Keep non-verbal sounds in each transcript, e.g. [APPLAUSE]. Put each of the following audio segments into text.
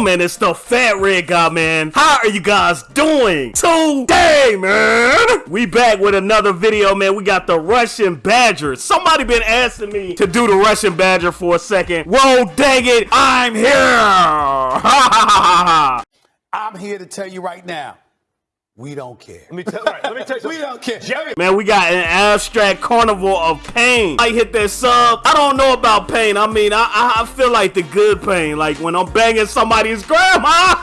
Man, it's the Fat Red Guy, man. How are you guys doing today, man? We back with another video, man. We got the Russian Badger. Somebody been asking me to do the Russian Badger for a second. Whoa, dang it, I'm here. [LAUGHS] I'm here to tell you right now, we don't care. Let me tell, right, let me tell you [LAUGHS] We don't care. Jerry, Man, we got an abstract carnival of pain. I hit that sub. I don't know about pain. I mean, I, I, I feel like the good pain, like when I'm banging somebody's grandma.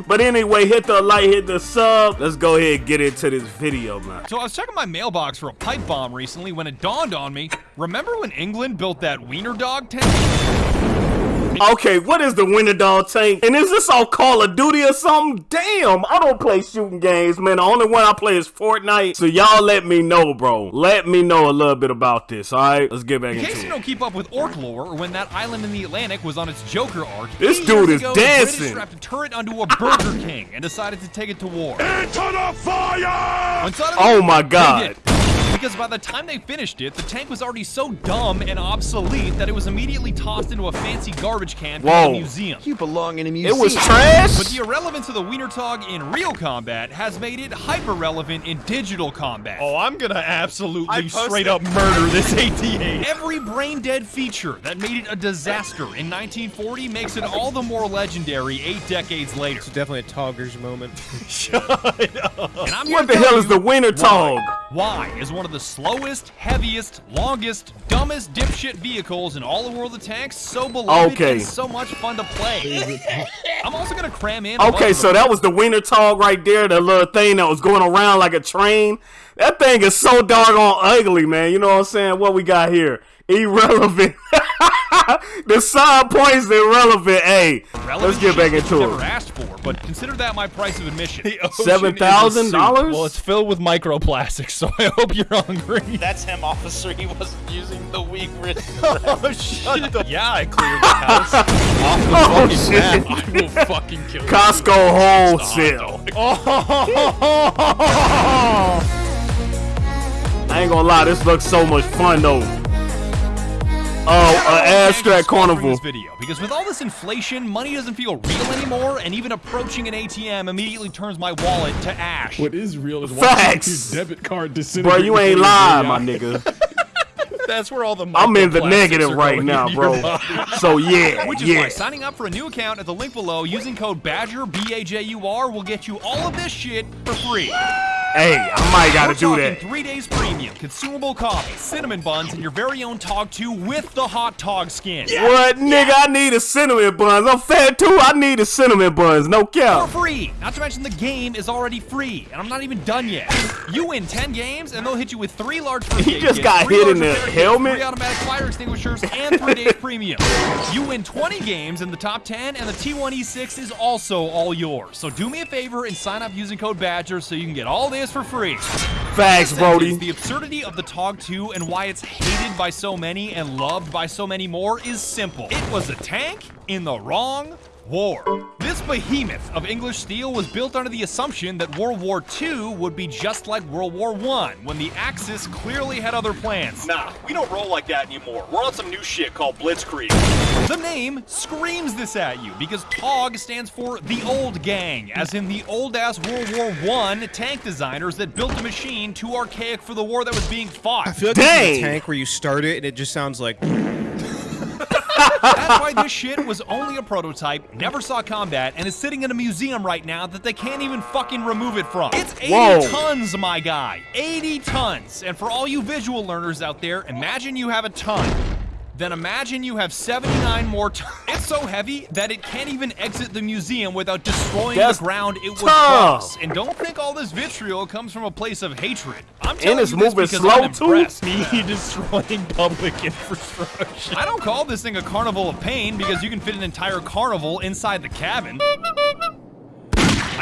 [LAUGHS] but anyway, hit the like, hit the sub. Let's go ahead and get into this video, man. So I was checking my mailbox for a pipe bomb recently when it dawned on me. Remember when England built that wiener dog tank? [LAUGHS] Okay, what is the Winter Dog tank? And is this all Call of Duty or something? Damn, I don't play shooting games, man. The only one I play is Fortnite. So y'all let me know, bro. Let me know a little bit about this, alright? Let's get back In into case you it. don't keep up with orc lore, or when that island in the Atlantic was on its Joker arc, This dude is ago, The dancing. British strapped a turret onto a Burger King and decided to take it to war. into the fire! Oh my they god. Did. Because by the time they finished it, the tank was already so dumb and obsolete that it was immediately tossed into a fancy garbage can Whoa. from a museum. You belong in a museum. It was trash? But the irrelevance of the Wiener Tog in real combat has made it hyper relevant in digital combat. Oh, I'm gonna absolutely straight up murder this [LAUGHS] AT-8. Every brain dead feature that made it a disaster in 1940 makes it all the more legendary eight decades later. Definitely a Toggers moment. [LAUGHS] And I'm What the hell is you the Winter why. Is one of the slowest, heaviest, longest, dumbest dipshit vehicles in all the world of tanks so beloved Okay. and so much fun to play? [LAUGHS] I'm also gonna cram in. Okay, so that was the Winter Tog right there, the little thing that was going around like a train. That thing is so doggone ugly, man. You know what I'm saying? What we got here? Irrelevant. [LAUGHS] [LAUGHS] the side point's irrelevant. Hey, relevant let's get back that into you never it. asked for, but consider that my price of admission. The ocean Seven is a thousand soup. dollars? Well, it's filled with microplastics, [LAUGHS] so I hope you're hungry. That's him, officer. He wasn't using the weak wrist. [LAUGHS] oh, shut the. Yeah, I cleared the house. Off the Oh, fucking shit. map. I will fucking kill you. Costco wholesale. I ain't gonna lie, this looks so much fun though. Oh, uh, abstract carnival. This video because with all this inflation, money doesn't feel real anymore, and even approaching an ATM immediately turns my wallet to ash. What is real is Facts. watching your debit card Bro, you ain't lying, my nigga. [LAUGHS] That's where all the. I'm in the negative right now, [LAUGHS] bro. body. So yeah, Which is why yeah. signing up for a new account at the link below using code BADGER, B-A-J-U-R, will get you all of this shit for free. Hey, I might gotta We're do that. three days premium, consumable coffee, cinnamon buns, and your very own Tog 2 with the hot Tog skin. What, nigga? I need a cinnamon buns. I'm fat too. I need a cinnamon buns. No cap. For free! Not to mention the game is already free, and I'm not even done yet. You win 10 games, and they'll hit you with three large first He just kits, got hit in the helmet? three automatic fire extinguishers, and three days premium. You win 20 games in the top 10, and the T1E6 is also all yours. So do me a favor and sign up using code BADGER so you can get all this for free. Facts, Brody. The absurdity of the TOG 2 and why it's hated by so many and loved by so many more is simple. It was a tank in the wrong war. This behemoth of English steel was built under the assumption that World War II would be just like World War I, when the Axis clearly had other plans. nah, we don't roll like that anymore. We're on some new shit called Blitzkrieg. The name screams this at you because TOG stands for the old gang, as in the old ass World War I tank designers that built a machine too archaic for the war that was being fought. I feel like this is Dang. a tank where you start it and it just sounds like. That's why this shit was only a prototype, never saw combat, and is sitting in a museum right now that they can't even fucking remove it from. It's 80 Whoa. tons, my guy. 80 tons. And for all you visual learners out there, imagine you have a ton. Then imagine you have 79 more tons. It's so heavy that it can't even exit the museum without destroying That's the ground it tough. cross. And don't think all this vitriol comes from a place of hatred. I'm telling it's you this moving because slow, I'm too. impressed. [LAUGHS] Me destroying public infrastructure. I don't call this thing a carnival of pain because you can fit an entire carnival inside the cabin.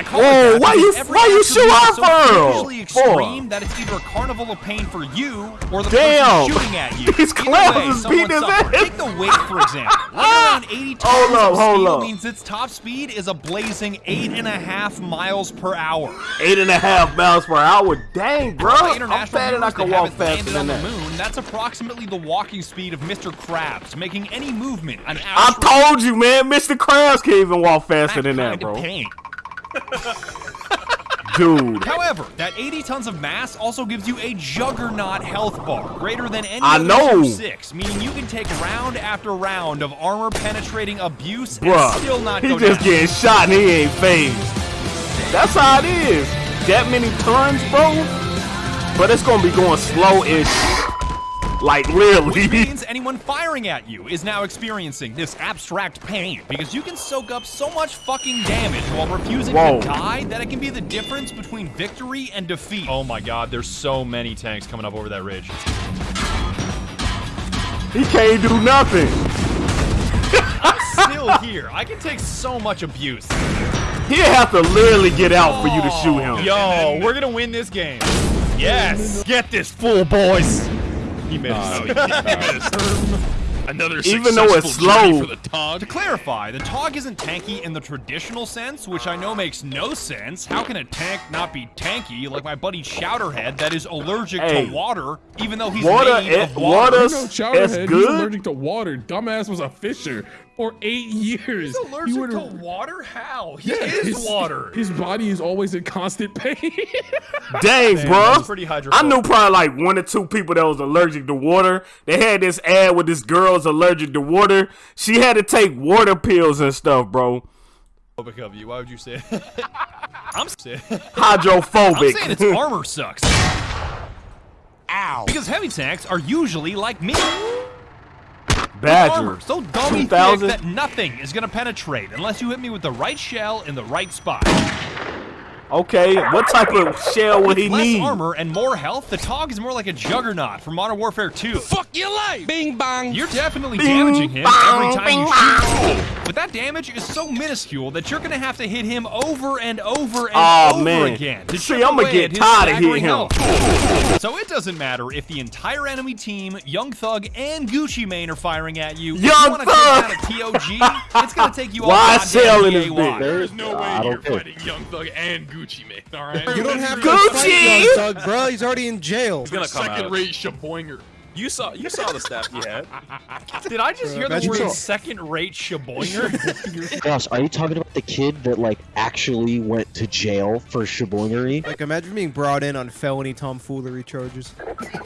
I call Whoa, it that why you- why you shoot off so For? extreme that it's either a carnival of pain for you or the Damn. person shooting at you. [LAUGHS] These clowns is beating his ass. Take the weight, for example. [LAUGHS] Running around ah! 80 tons Hold up, hold up. means its top speed is a blazing eight and a half miles per hour. Eight and a half miles per hour. Dang, bro. I'm fat and I can walk faster than that. moon, that's approximately the walking speed of Mr. Krabs, making any movement an I told you, man. Mr. Krabs can't even walk faster than that, bro. pain. [LAUGHS] Dude. However, that 80 tons of mass also gives you a juggernaut health bar, greater than any I know. 6, meaning you can take round after round of armor-penetrating abuse Bruh, and still not he go just down. getting shot and he ain't phased. That's how it is. That many tons, bro. But it's gonna be going slow-ish. Like really? Which means anyone firing at you is now experiencing this abstract pain because you can soak up so much fucking damage while refusing Whoa. to die that it can be the difference between victory and defeat. Oh my god, there's so many tanks coming up over that ridge. He can't do nothing. I'm still here. I can take so much abuse. He'll have to literally get out for you to shoot him. Yo, we're gonna win this game. Yes! Get this fool, boys! He [LAUGHS] missed. Another Even though it's slow. for the Tog. To clarify, the TOG isn't tanky in the traditional sense, which I know makes no sense. How can a tank not be tanky like my buddy Chowderhead that is allergic Hey. to water, even though he's Water, made of water? water's You know, it's Chowderhead, he's allergic to water. Dumbass was a fisher for eight years. He's allergic You would- to water? How? He Yeah, is his- water. His body is always in constant pain. [LAUGHS] Dang, that's bro. pretty I knew probably like one or two people that was allergic to water. They had this ad with this girl's allergic to water. She had to take water pills and stuff, bro. Phobic of you. Why would you say it? [LAUGHS] I'm saying. I'm Hydrophobic. saying its armor sucks. Ow. Because heavy tanks are usually like me. Badger. So dummy thick 2000? that nothing is gonna penetrate unless you hit me with the right shell in the right spot. Okay, what type of shell would he Less need? armor and more health, the Tog is more like a juggernaut from Modern Warfare 2. Fuck your life! Bing bong! You're definitely Bing, damaging him bong, every time bing, you shoot. him. But that damage is so minuscule that you're gonna have to hit him over and over and Aw, over man. again. To See, I'ma get at tired of staggering hitting him. health. So it doesn't matter if the entire enemy team, Young Thug and Gucci Mane are firing at you. if Young you Thug! take out a TOG, it's gonna take you [LAUGHS] all Why goddamn sell in this DAY. There's no way I you're fighting Young Thug and Gucci Mane, alright? You don't have to Gucci! fight Young Thug, bro. He's already in jail. He's gonna come out. Second rate Shaboinger. You saw you saw the stat he had. [LAUGHS] Did I just hear the Imagine word so. second-rate shaboinger? [LAUGHS] [LAUGHS] Gosh, are you talking about the kid that like actually went to jail for shaboingery? Like, imagine being brought in on felony tomfoolery charges.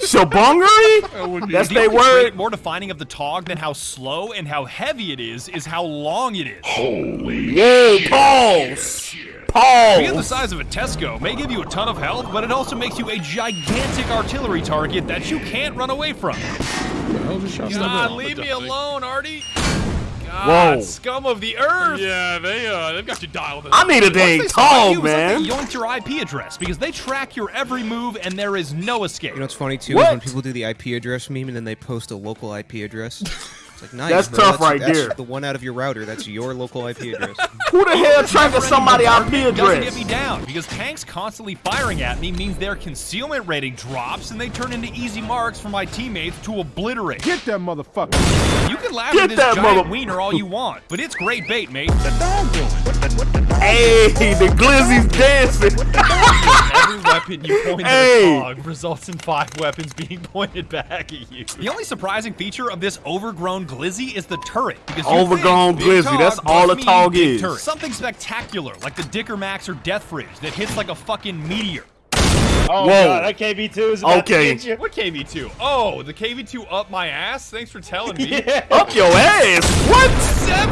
Shabongery? That's The their word. more defining of the Tog than how slow and how heavy it is is how long it is. Holy. Whoa, pause. Being the size of a Tesco may give you a ton of health, but it also makes you a gigantic artillery target that you can't run away from. I'll just shot God, leave me alone, Artie. God, Whoa. scum of the earth. Yeah, they uh, they've got you dialed in. I need a dang Once they tall you, like man. they yoinked your IP address because they track your every move and there is no escape. You know what's funny too? What? Is when people do the IP address meme and then they post a local IP address. [LAUGHS] It's like nice. That's bro. tough right that's there. The one out of your router. That's your local IP address. [LAUGHS] Who the hell tracking somebody IP Doesn't get me down because tanks constantly firing at me means their concealment rating drops and they turn into easy marks for my teammates to obliterate. Get that motherfucker. You can laugh Get at this that giant wiener all you want, but it's great bait, mate. Hey, the glizzy's dancing. Every weapon you point Hey. at a dog results in five weapons being pointed back at you. The only surprising feature of this overgrown glizzy is the turret. Because Overgrown glizzy, that's all a mean Tog is. turret. Something spectacular, like the Dicker Max or Death Fridge that hits like a fucking meteor. Oh Whoa. god, that KV2 is about Okay. to get you. What KV2? Oh, the KV2 up my ass? Thanks for telling me. [LAUGHS] Up your ass. What?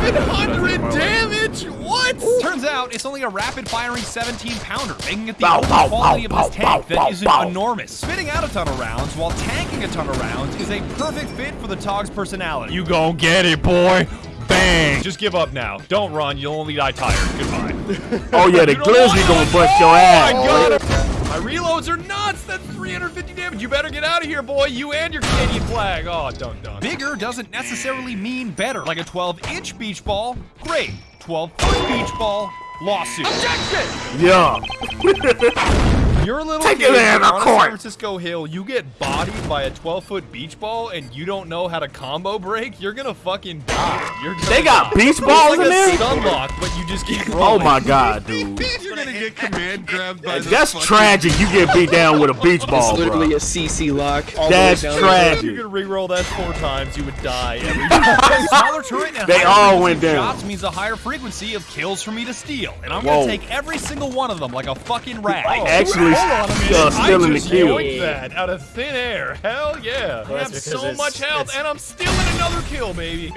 700 damage? What? Turns out it's only a rapid firing 17 pounder, making it the Bow, only bow, quality bow, of this bow, tank bow, that isn't bow. enormous. Spitting out a ton of rounds while tanking a ton of rounds is a perfect fit for the Tog's personality. You gon' get it, boy. Bang! Just give up now. Don't run. You'll only die tired. Goodbye. Oh yeah, [LAUGHS] the You know glizzy gonna bust your oh, I ass. got it. Oh, My reloads are nuts. That's 350 damage. You better get out of here, boy. You and your Canadian flag. Oh, done, done. Bigger doesn't necessarily mean better. Like a 12 inch beach ball, great. 12 foot beach ball, Lawsuit. Objection! Yeah. [LAUGHS] You're a little Take kid it there, you're on a court. San Francisco hill, you get bodied by a 12 foot beach ball, and you don't know how to combo break. You're gonna fucking die. You're gonna They got die. beach balls like in a there? stun lock, but you just keep Oh my god, [LAUGHS] dude. You're gonna get command grabbed by That's tragic. You get beat down with a beach ball, It's literally bro. a CC lock. all the way That's down. You tragic. could re-roll that four times, you would die every [LAUGHS] time. Smaller turret and They all went down. Shots means a higher frequency of kills for me to steal, and I'm Whoa. gonna take every single one of them like a fucking rat. Actually, Hold on a minute. uh, stealing I the just kill. yoinked that out of thin air. Hell yeah! I have so much health, and I'm stealing another kill, baby.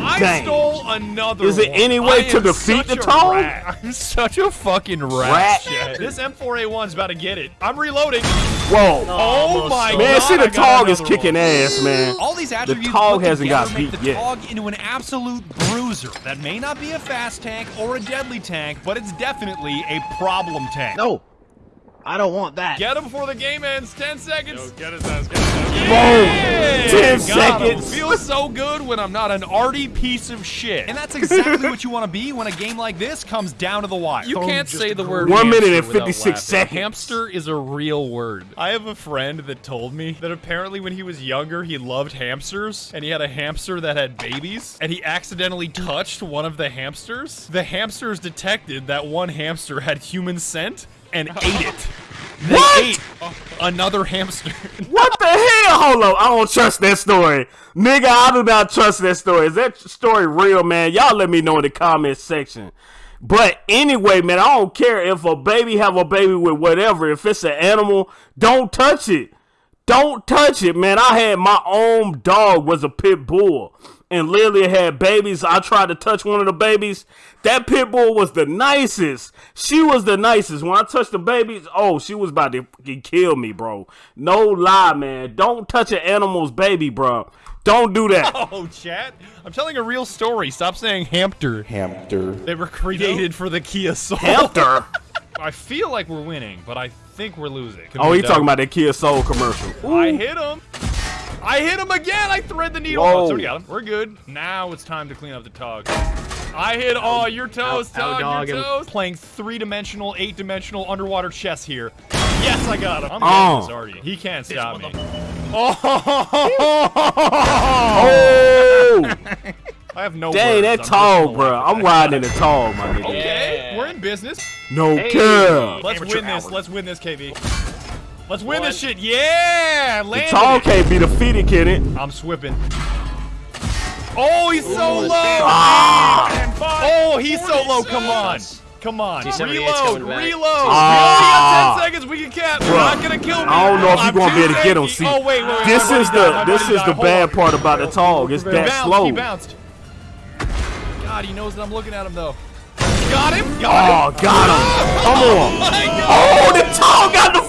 I Dang. stole another. Is it one. any way I to defeat the a Tog? I'm such a fucking rat. Rat. This M4A1's about to get it. I'm reloading. Whoa. Oh my god! Man, see the got Tog is kicking one. ass, man. All these attributes Tog put hasn't got make beat the yet. Tog into an absolute bruiser that may not be a fast tank or a deadly tank, but it's definitely a problem tank. No, I don't want that. Get him before the game ends. Ten seconds. Get his ass, get his ass. Yeah! 10 Got him. seconds. Feels so good when I'm not an arty piece of shit. And that's exactly what you want to be when a game like this comes down to the wire. You can't say the word One minute and 56 seconds. Hamster is a real word. I have a friend that told me that apparently when he was younger, he loved hamsters, and he had a hamster that had babies, and he accidentally touched one of the hamsters. The hamsters detected that one hamster had human scent and [LAUGHS] ate it. They What? ate another hamster. [LAUGHS] What the hell? Hold up. I don't trust that story. Nigga, I do not trust that story. Is that story real, man? Y'all let me know in the comment section. But anyway, man, I don't care if a baby have a baby with whatever. If it's an animal, don't touch it. Don't touch it, man. I had my own dog was a pit bull. And literally had babies. I tried to touch one of the babies. That pit bull was the nicest. She was the nicest. When I touched the babies, oh, she was about to fucking kill me, bro. No lie, man. Don't touch an animal's baby, bro. Don't do that. [LAUGHS] oh, chat. I'm telling a real story. Stop saying hamster. Hamster. They were created for the Kia Soul. Hamster. [LAUGHS] I feel like we're winning, but I think we're losing. Could Oh, be he dumb. talking about that Kia Soul commercial. I hit him. I hit him again. I thread the needle. Oh, Whoa. Oh, sorry, got him. We're good. Now it's time to clean up the tog. I hit oh your toes, Ow, ow, Tog, dog your him. toes. Playing three-dimensional, eight-dimensional underwater chess here. Yes, I got him. I'm Oh. getting this already. He can't stop me. Oh, oh. [LAUGHS] I have no dang, words. that I'm tall, bro. I'm riding in the Tog, my nigga. that. Okay, we're in business. No care. Let's win this. Let's win this, KB. Let's win One. this shit. Yeah, land. The Tog can't be defeated, can it? I'm swipping. Oh, he's Ooh, so low. Ah. Oh, he's so low. Come on. Come on. Reload. Reload. Ah. We only got ah! 10 seconds. We can cap. You're not going to kill me. I don't know if you're going to be able to get him. See, oh, wait, wait, wait. this is the, this is the bad part about the Tog. It's that bounced, slow. He bounced. God, he knows that I'm looking at him, though. Got him. Got oh, him. Oh, got him. Come on. Oh, the Tog got the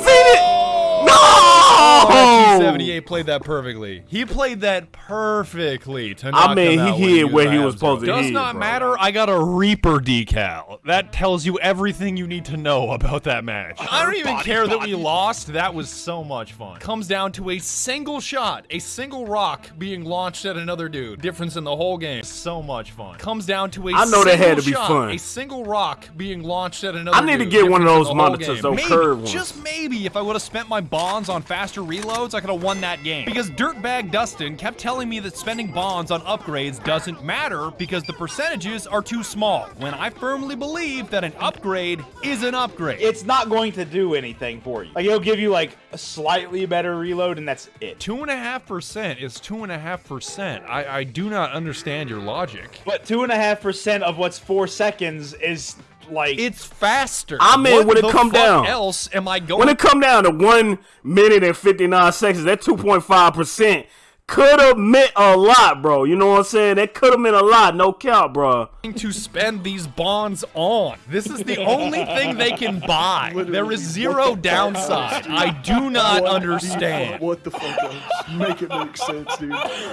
78 played that perfectly. He played that perfectly. I mean, he hit where he was supposed to Does not bro. matter. I got a Reaper decal. That tells you everything you need to know about that match. I don't even body, care body. that we lost. That was so much fun. Comes down to a single shot, a single rock being launched at another dude. Difference in the whole game. So much fun. Comes down to a I know that had to be shot, fun. A single rock being launched at another I need dude. to get Difference one of those monitors, those curved ones. Just maybe if I would have spent my bonds on faster reloads, I could have won that game. Because Dirtbag Dustin kept telling me that spending bonds on upgrades doesn't matter because the percentages are too small. When I firmly believe that an upgrade is an upgrade. It's not going to do anything for you. Like it'll give you like a slightly better reload, and that's it. Two and a half percent is two and a half percent. I, I do not understand your logic. But two and a half percent of what's four seconds is like It's faster. I mean, when it come down- else am I going When it come down to one minute and fifty nine seconds, that two point five percent could have meant a lot, bro. You know what I'm saying? That could have meant a lot. No count, bro. to spend these bonds on. This is the only thing they can buy. There is zero downside. I do not understand. What the fuck else? Make it make sense, dude.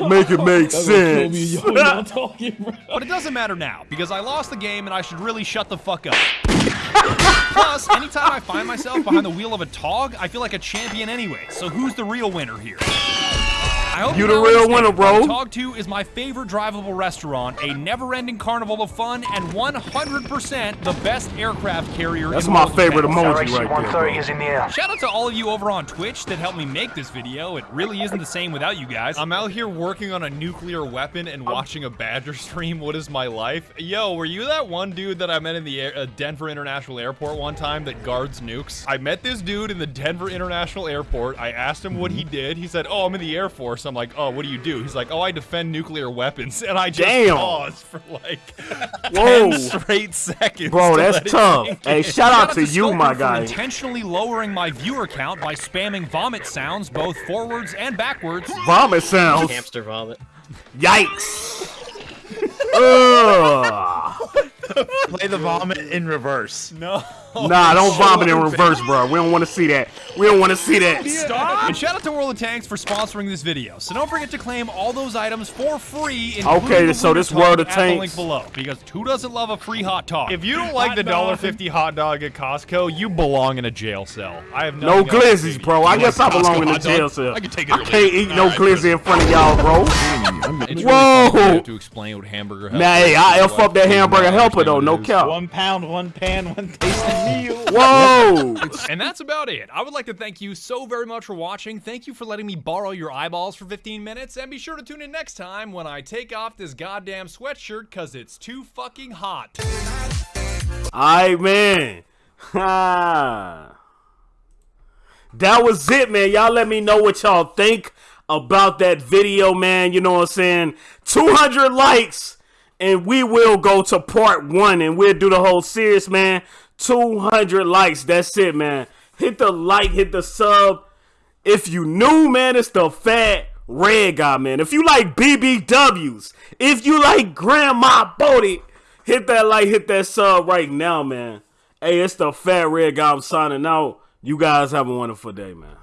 Make it make sense. But it doesn't matter now because I lost the game and I should really shut the fuck up. Plus, anytime I find myself behind the wheel of a Tog, I feel like a champion anyway. So who's the real winner here? I hope You you the real winner, bro. why Tog 2 is my favorite drivable restaurant, a never-ending carnival of fun, and 100% the best aircraft carrier That's in my world That's my favorite defense. emoji right there. bro. in the air. Shout out to all of you over on Twitch that helped me make this video. It really isn't the same without you guys. I'm out here working on a nuclear weapon and watching a Badger stream. What is my life? Yo, were you that one dude that I met in the air, uh, Denver International Airport one time that guards nukes? I met this dude in the Denver International Airport. I asked him what he did. He said, "Oh, I'm in the Air Force." I'm like, "Oh, what do you do?" He's like, "Oh, I defend nuclear weapons." [LAUGHS] And I just Damn. paused for like [LAUGHS] Whoa. 10 straight seconds. Bro, to that's tough. [LAUGHS] Hey, in. shout out to you, Skulker my for guy. intentionally lowering my viewer count by spamming vomit sounds both forwards and backwards. Vomit sounds. Hamster vomit. Yikes. Ugh. Play the vomit in reverse. No. Nah, don't vomit in reverse, bro. We don't want to see that. We don't want to see that. Stop! And shout out to World of Tanks for sponsoring this video. So don't forget to claim all those items for free. including Okay, the so this World of at the link below. Because who doesn't love a free hot dog? If you don't like the dollar fifty hot dog at Costco, you belong in a jail cell. I have No nothing else to say glizzies, bro. I guess I belong Costco in a jail cell. I can take it. I can't it. eat no All right, glizzy in front of y'all, bro. Mm. It's really Whoa. fun to have to explain what hamburger Nah, hey, I F up that hamburger helper though, no cap. One pound, one pan, one tasty meal. [LAUGHS] Whoa! [LAUGHS] And that's about it. I would like to thank you so very much for watching. Thank you for letting me borrow your eyeballs for 15 minutes. And be sure to tune in next time when I take off this goddamn sweatshirt because it's too fucking hot. Alright, man. [LAUGHS] That was it, man. Y'all let me know what y'all think about that video, man. You know what I'm saying? 200 likes, and we will go to part one, and we'll do the whole series, man. 200 likes. That's it, man. Hit the like, hit the sub. If you new, man, it's the fat red guy, man. If you like BBWs, if you like Grandma Bodie, hit that like, hit that sub right now, man. Hey, it's the fat red guy. I'm signing out. You guys have a wonderful day, man.